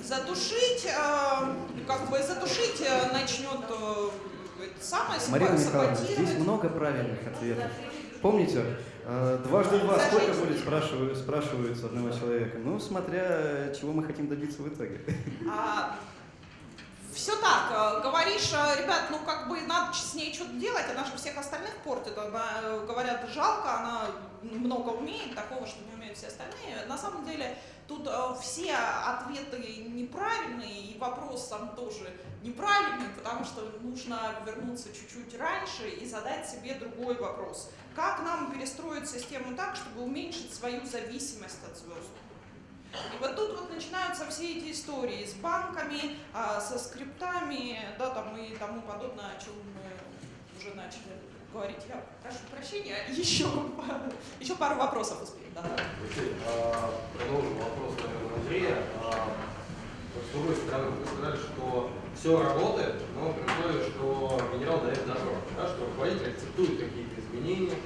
Задушить, а, как бы задушить начнет самое Марина Михайловна, здесь много правильных ответов. Помните, э, дважды два сколько будет, спрашивают, спрашивают одного человека? Ну, смотря чего мы хотим добиться в итоге. Все так, э, говоришь, э, ребят, ну как бы надо с ней что-то делать, она же всех остальных портит, она, э, говорят, жалко, она много умеет, такого, что не умеют все остальные. На самом деле тут все ответы неправильные, и вопрос сам тоже неправильный, потому что нужно вернуться чуть-чуть раньше и задать себе другой вопрос. Как нам перестроить систему так, чтобы уменьшить свою зависимость от звезд? И вот тут вот начинаются все эти истории с банками, а, со скриптами, да, там и тому подобное, о чем мы уже начали говорить. Я прошу прощения, (laughs) еще, еще пару вопросов успеем. Да. Алексей, а, продолжим вопрос, наверное, Андрея. А, С другой стороны, вы сказали, что все работает, но при условии, что генерал дает добро, да, что руководитель акцептует какие-то изменения,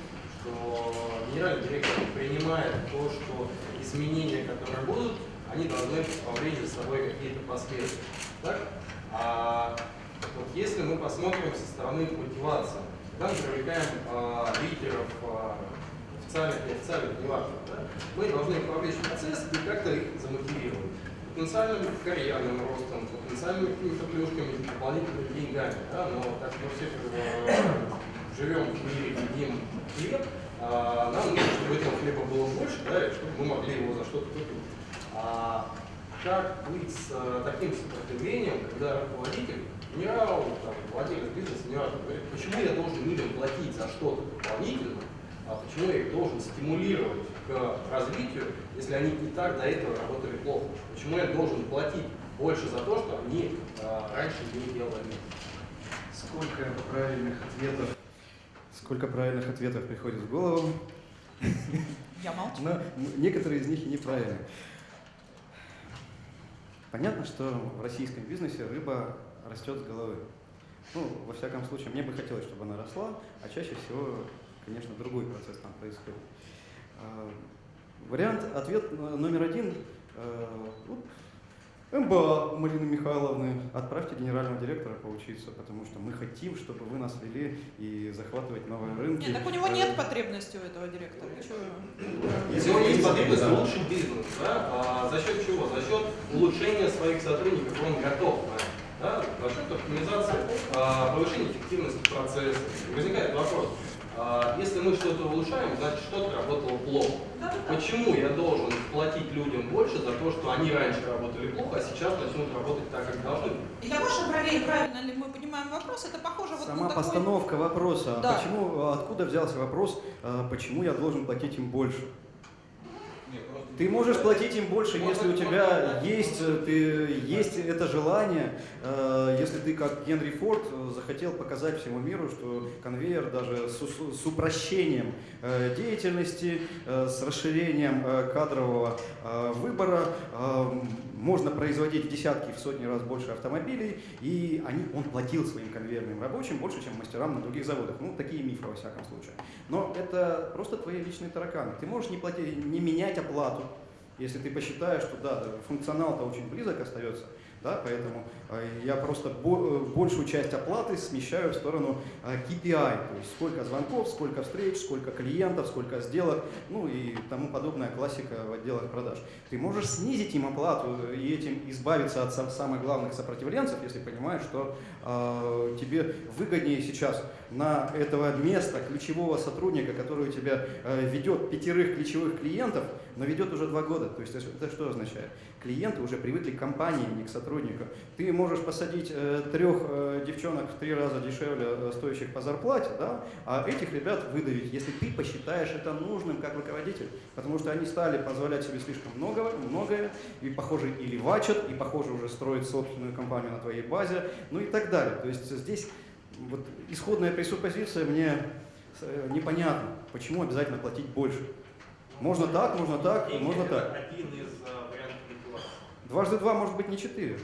что генеральный директор принимает то, что изменения, которые будут, они должны повлечь за собой какие-то последствия. Так? А вот если мы посмотрим со стороны мотивации, когда мы привлекаем а, лидеров, а, официальных, неофициальных, неважно, да, мы должны вовлечь в процесс и как-то их замотивировать. Потенциальным карьерным ростом, потенциальными какими-то плюшками, дополнительными деньгами. Да, но так мы все живем в мире, едим хлеб, а, нам нужно, чтобы этого хлеба было больше, да, и чтобы мы могли его за что-то купить. А как быть с а, таким сопротивлением, когда руководитель, генерал, там, владелец бизнеса, неважно, говорит, почему я должен людям платить за что-то дополнительно, а почему я их должен стимулировать к развитию, если они и так до этого работали плохо? Почему я должен платить больше за то, что они а, раньше не делали? Сколько правильных ответов. Сколько правильных ответов приходит в голову, Я молчу. но некоторые из них и неправильные. Понятно, что в российском бизнесе рыба растет с головы. Ну, во всяком случае, мне бы хотелось, чтобы она росла, а чаще всего, конечно, другой процесс там происходит. А, Вариант, ответ но- номер один. э, ну, МБА Марины Михайловны, отправьте генерального директора поучиться, потому что мы хотим, чтобы вы нас вели и захватывать новые рынки. Нет, так у него нет Э, потребности у этого директора. Если у него есть потребность улучшить бизнес, да, а за счет чего? За счет улучшения своих сотрудников он готов да, за счет оптимизации, а, повышения эффективности процесса. Возникает вопрос, если мы что-то улучшаем, значит что-то работало плохо. Почему я должен платить людям больше за то, что они раньше работали плохо, а сейчас начнут работать так, как должны? Я ваша проверь, правильно ли мы понимаем вопрос, это похоже вот Сама на такой... постановка вопроса, Да. почему, откуда взялся вопрос, а, почему я должен платить им больше? Ты можешь платить им больше, если у тебя есть, э, ты, есть это желание, э, если ты как Генри Форд э, захотел показать всему миру, что конвейер даже с, с- упрощением деятельности, с расширением кадрового выбора можно производить в десятки, в сотни раз больше автомобилей, и они, он платил своим конвейерным рабочим больше, чем мастерам на других заводах. Ну, такие мифы во всяком случае. Но это просто твои личные тараканы. Ты можешь не, платить, не менять оплату, если ты посчитаешь, что да, функционал-то очень близок остается, да, поэтому э, я просто э, большую часть оплаты смещаю в сторону э, KPI, то есть сколько звонков, сколько встреч, сколько клиентов, сколько сделок, ну и тому подобная классика в отделах продаж. Ты можешь снизить им оплату и этим избавиться от сам- самых главных сопротивленцев, если понимаешь, что э, тебе выгоднее сейчас на этого места ключевого сотрудника, который у тебя э, ведет пятерых ключевых клиентов, но ведет уже два года. То есть это что означает? Клиенты уже привыкли к компании, не к сотруднику. Ты можешь посадить э, трех э, девчонок в три раза дешевле э, стоящих по зарплате, да, а этих ребят выдавить, если ты посчитаешь это нужным как руководитель. Потому что они стали позволять себе слишком много, многое, и, похоже, и левачат, и, похоже, уже строят собственную компанию на твоей базе, ну и так далее. То есть здесь вот исходная пресуппозиция мне э, непонятна, почему обязательно платить больше. Можно так, можно так, можно так. один из манипуляции. Дважды два может быть не четыре.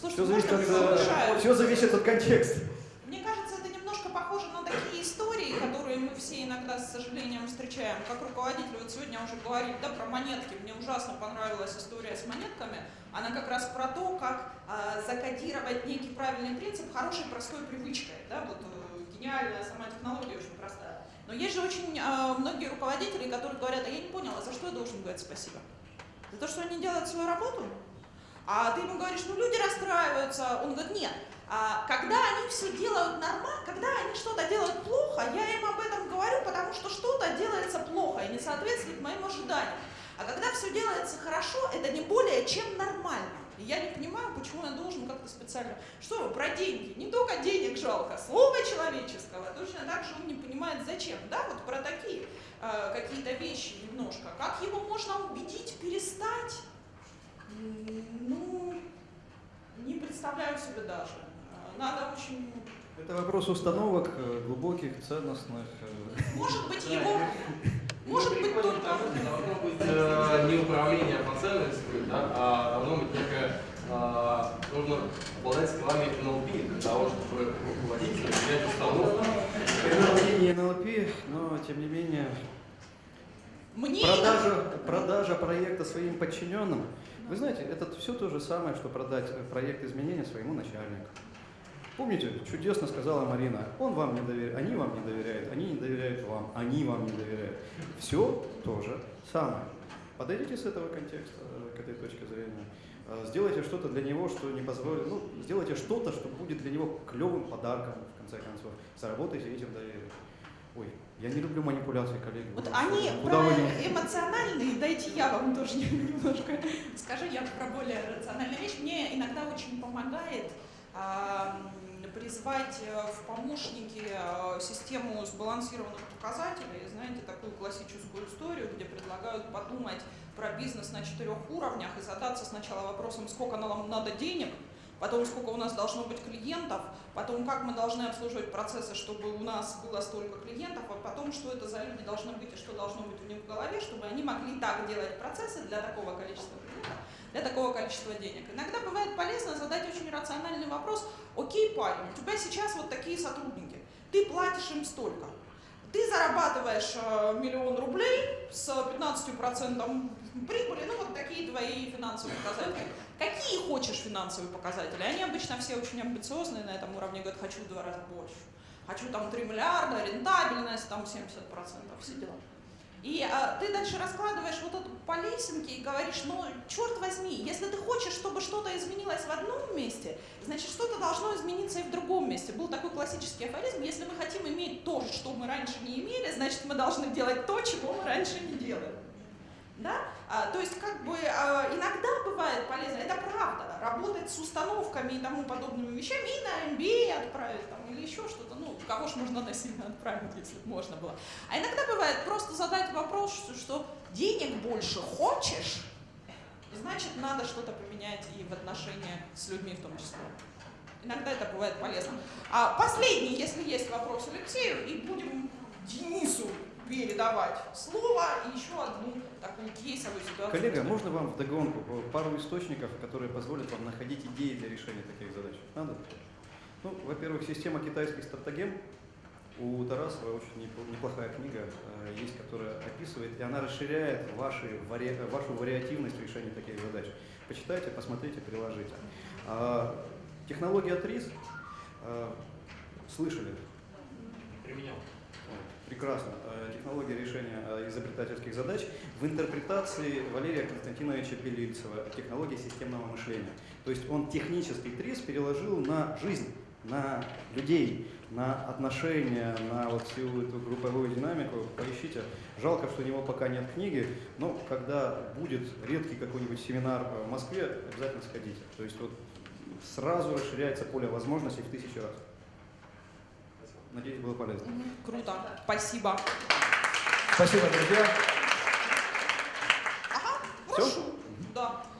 Слушайте, Все зависит, от, э, все зависит от контекста. Мне кажется, это немножко похоже на такие истории, которые мы все иногда, с сожалением, встречаем. Как руководитель, вот сегодня уже говорили, да, про монетки. Мне ужасно понравилась история с монетками. Она как раз про то, как а, закодировать некий правильный принцип хорошей простой привычкой. Да, вот э, гениальная сама технология очень простая. Но есть же очень а, многие руководители, которые говорят, а я не поняла, за что я должен говорить спасибо? За то, что они делают свою работу? А ты ему говоришь, ну люди расстраиваются. Он говорит, нет, а, когда они все делают нормально, когда они что-то делают плохо, я им об этом говорю, потому что что-то делается плохо и не соответствует моим ожиданиям. А когда все делается хорошо, это не более чем нормально. И я не понимаю, почему я должен как-то специально... Что про деньги? Не только денег жалко, слова человеческого. Точно так же он не понимает, зачем. Да, вот про такие э, какие-то вещи немножко. Как его можно убедить перестать? Ну, не представляю себе даже. Э, Надо очень... Это вопрос установок э, глубоких, ценностных. э, Может быть, его... Может Мы быть, только... должно быть э, не управление по ценностям, да, а должно быть некое, э, нужно обладать скиллами NLP для того, чтобы руководитель принять установку. NLP не NLP, но тем не менее Мне продажа, продажа проекта своим подчиненным. Вы знаете, это все то же самое, что продать э, проект изменения своему начальнику. Помните, чудесно сказала Марина, он вам не доверяет, они вам не доверяют вам, они вам не доверяют. Все то же самое. Подойдите с этого контекста, э, к этой точке зрения. Э, Сделайте что-то для него, что не позволит, ну, сделайте что-то, что будет для него клевым подарком, в конце концов. Заработайте этим доверие. Ой, я не люблю манипуляции, коллеги. Вот они про вы эмоциональные, дайте я вам тоже немножко скажу, я про более рациональную вещь. Мне иногда очень помогает призвать э, в помощники э, систему сбалансированных показателей. Знаете, такую классическую историю, где предлагают подумать про бизнес на четырех уровнях и задаться сначала вопросом, сколько нам надо денег, потом сколько у нас должно быть клиентов, потом как мы должны обслуживать процессы, чтобы у нас было столько клиентов, а потом что это за люди должны быть и что должно быть у них в голове, чтобы они могли так делать процессы для такого количества клиентов, для такого количества денег. Иногда бывает полезно задать очень рациональный вопрос, окей, парень, у тебя сейчас вот такие сотрудники, ты платишь им столько, ты зарабатываешь э, миллион рублей с 15% прибыли, ну вот такие твои финансовые показатели. Какие хочешь финансовые показатели? Они обычно все очень амбициозные на этом уровне, говорят, хочу в два раза больше. Хочу там 3 миллиарда, рентабельность, там 70%, все дела. И а, ты дальше раскладываешь вот это по лесенке и говоришь, ну, черт возьми, если ты хочешь, чтобы что-то изменилось в одном месте, значит, что-то должно измениться и в другом месте. Был такой классический афоризм, если мы хотим иметь то, что мы раньше не имели, значит, мы должны делать то, чего мы раньше не делали. Да? А, то есть, как бы, а, иногда бывает полезно, это правда, работать с установками и тому подобными вещами, и на MBA отправить, там, или еще что-то, ну, кого ж можно насильно отправить, если можно было. А иногда бывает просто задать вопрос, что, что денег больше хочешь, значит, надо что-то поменять и в отношениях с людьми в том числе. Иногда это бывает полезно. А последний, если есть вопрос Алексею, и будем Денису передавать слово и еще одну такую кейсовую ситуацию. Коллега, можно вам вдогонку пару источников, которые позволят вам находить идеи для решения таких задач? Надо? Ну, во-первых, система китайских стратегем. У Тарасова очень непл- неплохая книга э, есть, которая описывает, и она расширяет ваши, вари- вашу вариативность решения таких задач. Почитайте, посмотрите, приложите. А, технология ТРИС, э, слышали? Применял. Прекрасно. Э, Технология решения э, изобретательских задач в интерпретации Валерия Константиновича Белильцева технология системного мышления. То есть он технический ТРИС переложил на жизнь. на людей, на отношения, на вот всю эту групповую динамику, поищите. Жалко, что у него пока нет книги, но когда будет редкий какой-нибудь семинар в Москве, обязательно сходите. То есть вот сразу расширяется поле возможностей в тысячу раз. Надеюсь, было полезно. Угу, круто. Спасибо. Спасибо, друзья. Ага, Все? Да.